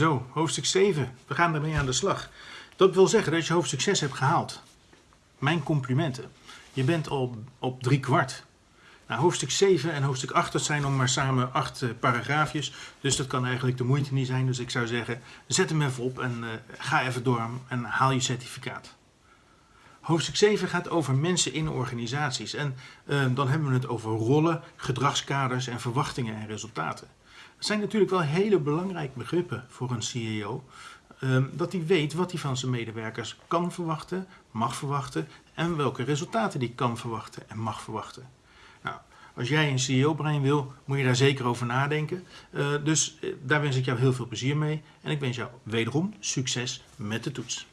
Zo, hoofdstuk 7. We gaan ermee aan de slag. Dat wil zeggen dat je hoofdstuk 6 hebt gehaald. Mijn complimenten. Je bent al op drie kwart. Nou, hoofdstuk 7 en hoofdstuk 8, dat zijn nog maar samen acht uh, paragraafjes. Dus dat kan eigenlijk de moeite niet zijn. Dus ik zou zeggen, zet hem even op en uh, ga even door en haal je certificaat. Hoofdstuk 7 gaat over mensen in organisaties. En uh, dan hebben we het over rollen, gedragskaders en verwachtingen en resultaten. Dat zijn natuurlijk wel hele belangrijke begrippen voor een CEO. Uh, dat hij weet wat hij van zijn medewerkers kan verwachten, mag verwachten en welke resultaten die kan verwachten en mag verwachten. Nou, als jij een CEO-brein wil, moet je daar zeker over nadenken. Uh, dus daar wens ik jou heel veel plezier mee en ik wens jou wederom succes met de toets.